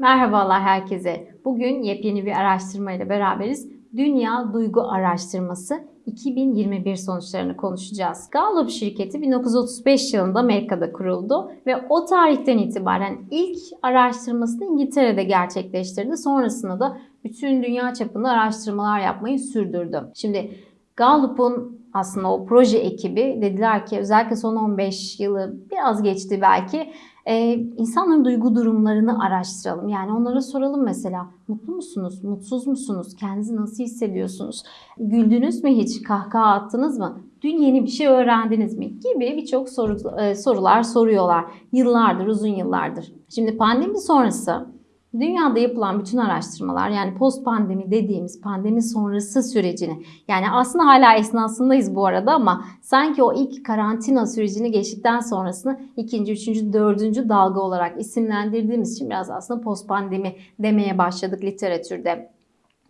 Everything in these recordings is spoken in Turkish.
Merhabalar herkese. Bugün yepyeni bir araştırma ile beraberiz. Dünya Duygu Araştırması 2021 sonuçlarını konuşacağız. Gallup şirketi 1935 yılında Amerika'da kuruldu ve o tarihten itibaren ilk araştırmasını İngiltere'de gerçekleştirdi. Sonrasında da bütün dünya çapında araştırmalar yapmayı sürdürdü. Şimdi Gallup'un aslında o proje ekibi dediler ki özellikle son 15 yılı biraz geçti belki e, insanların duygu durumlarını araştıralım. Yani onlara soralım mesela mutlu musunuz, mutsuz musunuz, kendinizi nasıl hissediyorsunuz, güldünüz mü hiç, kahkaha attınız mı, dün yeni bir şey öğrendiniz mi? gibi birçok soru, e, sorular soruyorlar. Yıllardır, uzun yıllardır. Şimdi pandemi sonrası Dünyada yapılan bütün araştırmalar yani post pandemi dediğimiz pandemi sonrası sürecini yani aslında hala esnasındayız bu arada ama sanki o ilk karantina sürecini geçtikten sonrasını ikinci, üçüncü, dördüncü dalga olarak isimlendirdiğimiz için biraz aslında post pandemi demeye başladık literatürde.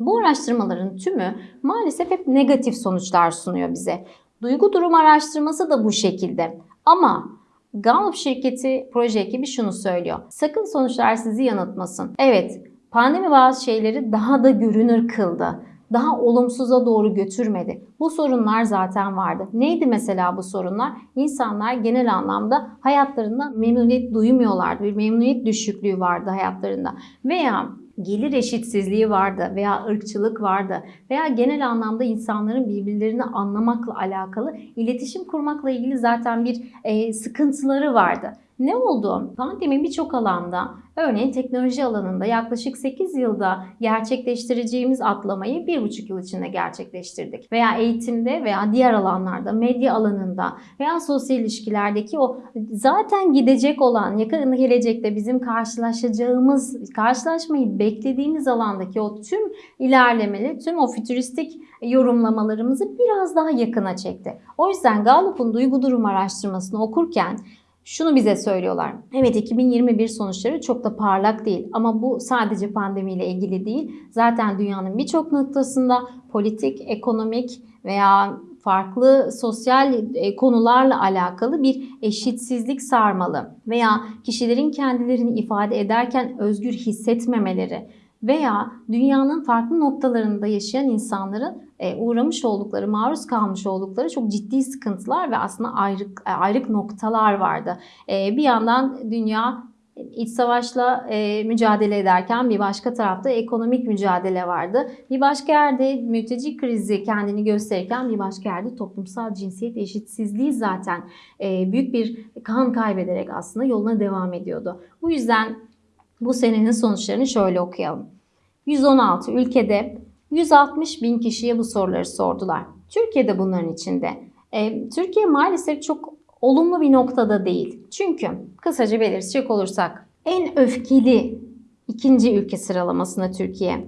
Bu araştırmaların tümü maalesef hep negatif sonuçlar sunuyor bize. Duygu durum araştırması da bu şekilde. Ama Gallup şirketi proje ekibi şunu söylüyor. Sakın sonuçlar sizi yanıltmasın. Evet, pandemi bazı şeyleri daha da görünür kıldı. Daha olumsuza doğru götürmedi. Bu sorunlar zaten vardı. Neydi mesela bu sorunlar? İnsanlar genel anlamda hayatlarında memnuniyet duymuyorlardı. Bir memnuniyet düşüklüğü vardı hayatlarında. Veya gelir eşitsizliği vardı veya ırkçılık vardı veya genel anlamda insanların birbirlerini anlamakla alakalı iletişim kurmakla ilgili zaten bir e, sıkıntıları vardı. Ne oldu? Pandemi birçok alanda, örneğin teknoloji alanında yaklaşık 8 yılda gerçekleştireceğimiz atlamayı 1,5 yıl içinde gerçekleştirdik. Veya eğitimde veya diğer alanlarda, medya alanında veya sosyal ilişkilerdeki o zaten gidecek olan, yakın gelecekte bizim karşılaşacağımız, karşılaşmayı beklediğimiz alandaki o tüm ilerlemeli, tüm o fütüristik yorumlamalarımızı biraz daha yakına çekti. O yüzden Gallup'un duygu durum araştırmasını okurken şunu bize söylüyorlar. Evet 2021 sonuçları çok da parlak değil ama bu sadece pandemiyle ilgili değil. Zaten dünyanın birçok noktasında politik, ekonomik veya farklı sosyal e, konularla alakalı bir eşitsizlik sarmalı veya kişilerin kendilerini ifade ederken özgür hissetmemeleri veya dünyanın farklı noktalarında yaşayan insanların e, uğramış oldukları, maruz kalmış oldukları çok ciddi sıkıntılar ve aslında ayrık, e, ayrık noktalar vardı. E, bir yandan dünya iç savaşla mücadele ederken bir başka tarafta ekonomik mücadele vardı. Bir başka yerde mülteci krizi kendini gösterirken bir başka yerde toplumsal cinsiyet eşitsizliği zaten büyük bir kan kaybederek aslında yoluna devam ediyordu. Bu yüzden bu senenin sonuçlarını şöyle okuyalım. 116 ülkede 160 bin kişiye bu soruları sordular. Türkiye'de bunların içinde. E, Türkiye maalesef çok olumlu bir noktada değil. Çünkü kısaca belirtecek olursak en öfkeli ikinci ülke sıralamasında Türkiye.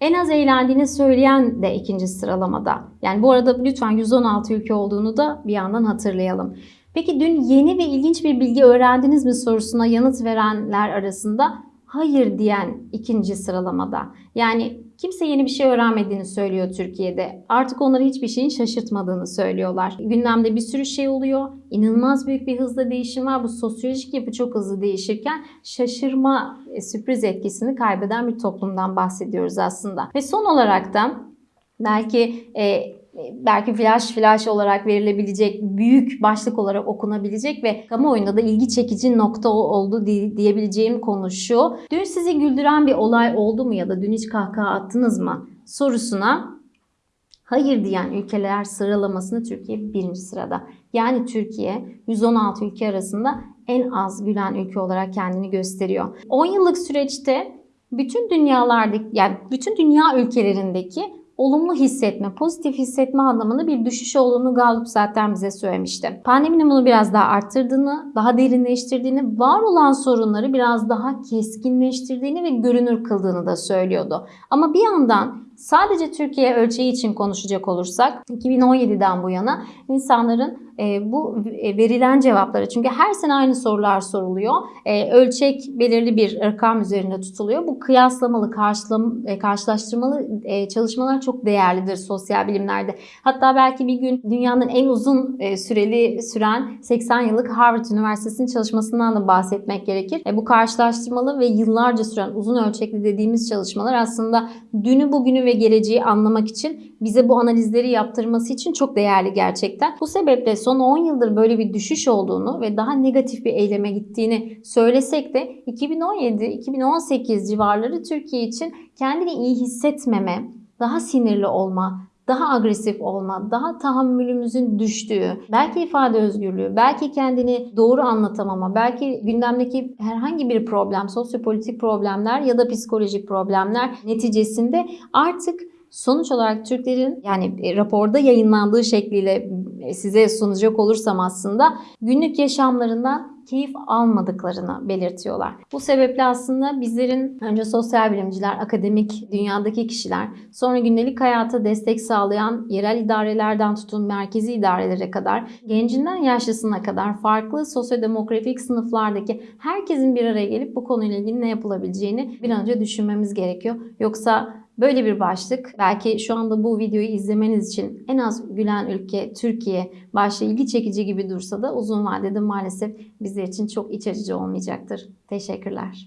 En az eğlendiğini söyleyen de ikinci sıralamada. Yani bu arada lütfen 116 ülke olduğunu da bir yandan hatırlayalım. Peki dün yeni ve ilginç bir bilgi öğrendiniz mi sorusuna yanıt verenler arasında hayır diyen ikinci sıralamada. Yani kimse yeni bir şey öğrenmediğini söylüyor Türkiye'de. Artık onları hiçbir şeyin şaşırtmadığını söylüyorlar. Gündemde bir sürü şey oluyor. İnanılmaz büyük bir hızla değişim var. Bu sosyolojik yapı çok hızlı değişirken şaşırma, e, sürpriz etkisini kaybeden bir toplumdan bahsediyoruz aslında. Ve son olarak da belki e, belki flash flash olarak verilebilecek, büyük başlık olarak okunabilecek ve kamuoyunda da ilgi çekici nokta oldu diyebileceğim konu şu. Dün sizi güldüren bir olay oldu mu ya da dün hiç kahkaha attınız mı sorusuna hayır diyen ülkeler sıralamasında Türkiye birinci sırada. Yani Türkiye 116 ülke arasında en az gülen ülke olarak kendini gösteriyor. 10 yıllık süreçte bütün dünyalardaki yani bütün dünya ülkelerindeki olumlu hissetme, pozitif hissetme anlamında bir düşüş olduğunu Gallup zaten bize söylemişti. Pandeminin bunu biraz daha arttırdığını, daha derinleştirdiğini, var olan sorunları biraz daha keskinleştirdiğini ve görünür kıldığını da söylüyordu. Ama bir yandan sadece Türkiye ölçeği için konuşacak olursak 2017'den bu yana insanların e, bu e, verilen cevaplara çünkü her sene aynı sorular soruluyor. E, ölçek belirli bir rakam üzerinde tutuluyor. Bu kıyaslamalı, karşılam, e, karşılaştırmalı e, çalışmalar çok değerlidir sosyal bilimlerde. Hatta belki bir gün dünyanın en uzun süreli süren 80 yıllık Harvard Üniversitesi'nin çalışmasından da bahsetmek gerekir. Bu karşılaştırmalı ve yıllarca süren uzun ölçekli dediğimiz çalışmalar aslında dünü, bugünü ve geleceği anlamak için bize bu analizleri yaptırması için çok değerli gerçekten. Bu sebeple son 10 yıldır böyle bir düşüş olduğunu ve daha negatif bir eyleme gittiğini söylesek de 2017-2018 civarları Türkiye için kendini iyi hissetmeme, daha sinirli olma, daha agresif olma, daha tahammülümüzün düştüğü, belki ifade özgürlüğü, belki kendini doğru anlatamama, belki gündemdeki herhangi bir problem, sosyopolitik problemler ya da psikolojik problemler neticesinde artık sonuç olarak Türklerin yani e, raporda yayınlandığı şekliyle e, size sunacak olursam aslında günlük yaşamlarından keyif almadıklarını belirtiyorlar. Bu sebeple aslında bizlerin önce sosyal bilimciler, akademik dünyadaki kişiler, sonra gündelik hayata destek sağlayan yerel idarelerden tutun merkezi idarelere kadar, gencinden yaşlısına kadar farklı sosyodemografik sınıflardaki herkesin bir araya gelip bu konuyla ilgili ne yapılabileceğini bir an önce düşünmemiz gerekiyor. Yoksa Böyle bir başlık belki şu anda bu videoyu izlemeniz için en az gülen ülke Türkiye başta ilgi çekici gibi dursa da uzun vadede maalesef bizler için çok iç açıcı olmayacaktır. Teşekkürler.